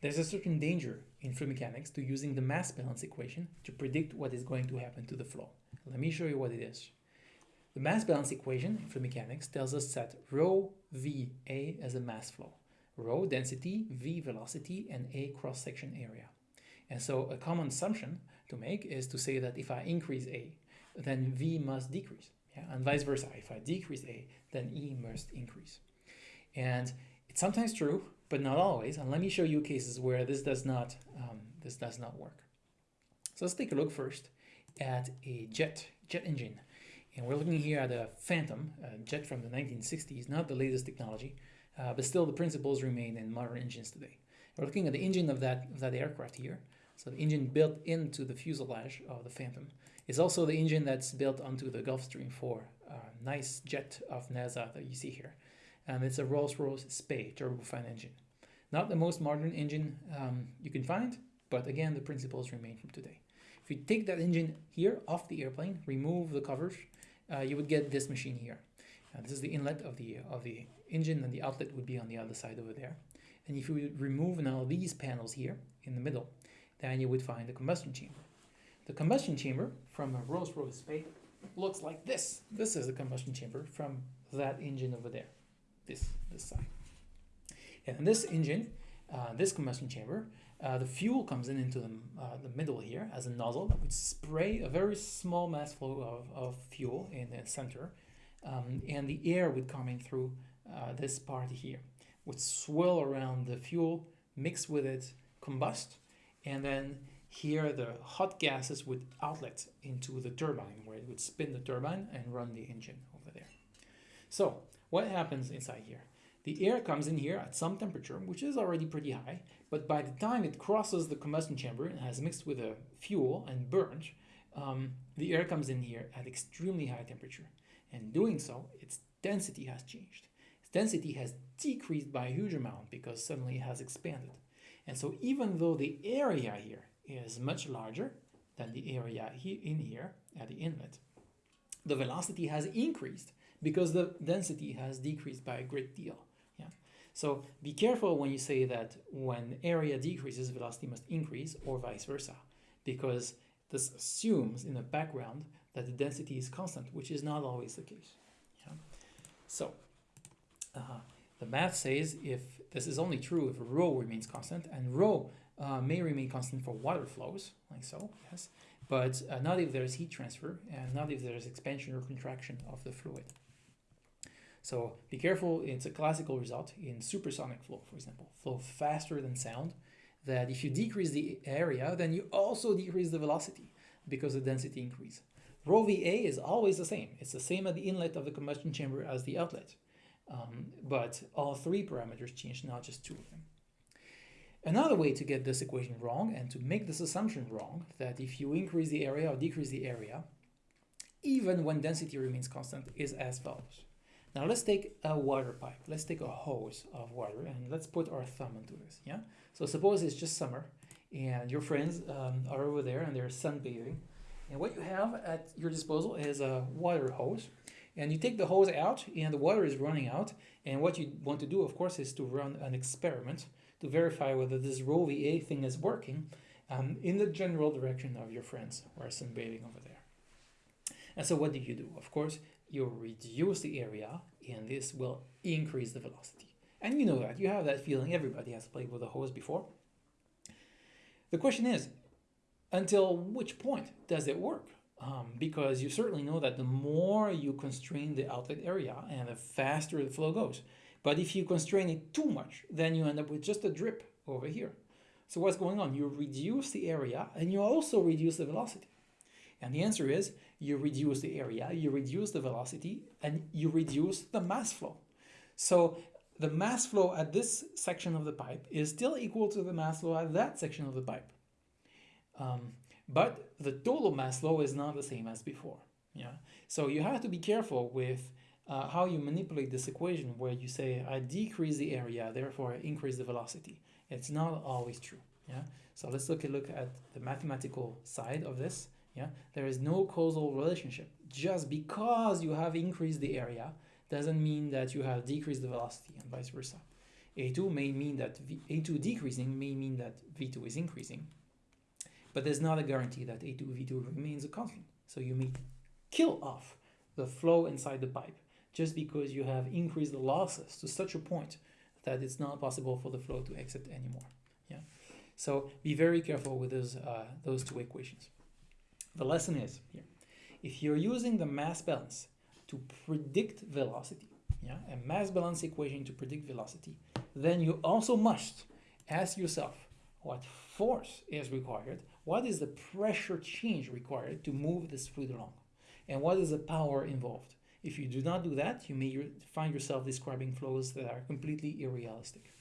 There's a certain danger in fluid mechanics to using the mass balance equation to predict what is going to happen to the flow. Let me show you what it is. The mass balance equation in fluid mechanics tells us that rho v a is a mass flow, rho density, v velocity, and a cross-section area. And so a common assumption to make is to say that if I increase a, then v must decrease, yeah? and vice versa. If I decrease a, then e must increase. And it's sometimes true, but not always. And let me show you cases where this does not um, this does not work. So let's take a look first at a jet jet engine, and we're looking here at a Phantom a jet from the 1960s, not the latest technology, uh, but still the principles remain in modern engines today. We're looking at the engine of that of that aircraft here. So the engine built into the fuselage of the Phantom is also the engine that's built onto the Gulfstream 4 uh, nice jet of NASA that you see here and it's a Rolls-Royce Spey turbofan engine. Not the most modern engine um, you can find, but again, the principles remain from today. If you take that engine here off the airplane, remove the covers, uh, you would get this machine here. Uh, this is the inlet of the, of the engine and the outlet would be on the other side over there. And if you remove now these panels here in the middle, then you would find the combustion chamber. The combustion chamber from a Rolls-Royce Spey looks like this. This is the combustion chamber from that engine over there this, this side. And in this engine, uh, this combustion chamber, uh, the fuel comes in into the, uh, the middle here as a nozzle would spray a very small mass flow of, of fuel in the center. Um, and the air would come in through uh, this part here, would swirl around the fuel, mix with it, combust, and then here the hot gases would outlet into the turbine where it would spin the turbine and run the engine over there. So what happens inside here? The air comes in here at some temperature, which is already pretty high, but by the time it crosses the combustion chamber and has mixed with the fuel and burned, um, the air comes in here at extremely high temperature. And doing so, its density has changed. Its density has decreased by a huge amount because suddenly it has expanded. And so even though the area here is much larger than the area in here at the inlet, the velocity has increased because the density has decreased by a great deal. Yeah. So be careful when you say that when area decreases, velocity must increase or vice versa, because this assumes in the background that the density is constant, which is not always the case. Yeah. So uh, the math says if this is only true if rho remains constant, and rho uh, may remain constant for water flows, like so, yes, but uh, not if there's heat transfer and not if there's expansion or contraction of the fluid. So be careful, it's a classical result in supersonic flow, for example, flow faster than sound, that if you decrease the area, then you also decrease the velocity because the density increase. Rho VA is always the same. It's the same at the inlet of the combustion chamber as the outlet. Um, but all three parameters change, not just two of them. Another way to get this equation wrong and to make this assumption wrong, that if you increase the area or decrease the area, even when density remains constant, is as follows. Now let's take a water pipe. Let's take a hose of water and let's put our thumb into this. Yeah. So suppose it's just summer and your friends um, are over there and they're sunbathing. And what you have at your disposal is a water hose. And you take the hose out and the water is running out. And what you want to do, of course, is to run an experiment to verify whether this rho VA thing is working um, in the general direction of your friends who are sunbathing over there. And so what do you do? Of course, you reduce the area and this will increase the velocity. And you know that, you have that feeling, everybody has played with a hose before. The question is, until which point does it work? Um, because you certainly know that the more you constrain the outlet area and the faster the flow goes. But if you constrain it too much, then you end up with just a drip over here. So what's going on? You reduce the area and you also reduce the velocity. And the answer is you reduce the area, you reduce the velocity, and you reduce the mass flow. So the mass flow at this section of the pipe is still equal to the mass flow at that section of the pipe. Um, but the total mass flow is not the same as before. Yeah. So you have to be careful with uh, how you manipulate this equation where you say I decrease the area, therefore I increase the velocity. It's not always true. Yeah. So let's look at look at the mathematical side of this. Yeah, there is no causal relationship. Just because you have increased the area doesn't mean that you have decreased the velocity and vice versa. A2 may mean that v, A2 decreasing may mean that V2 is increasing. But there's not a guarantee that A2 V2 remains a constant. So you may kill off the flow inside the pipe just because you have increased the losses to such a point that it's not possible for the flow to exit anymore. Yeah. So be very careful with those uh, those two equations. The lesson is here: if you're using the mass balance to predict velocity, yeah, a mass balance equation to predict velocity, then you also must ask yourself what force is required, what is the pressure change required to move this fluid along, and what is the power involved. If you do not do that, you may find yourself describing flows that are completely irrealistic.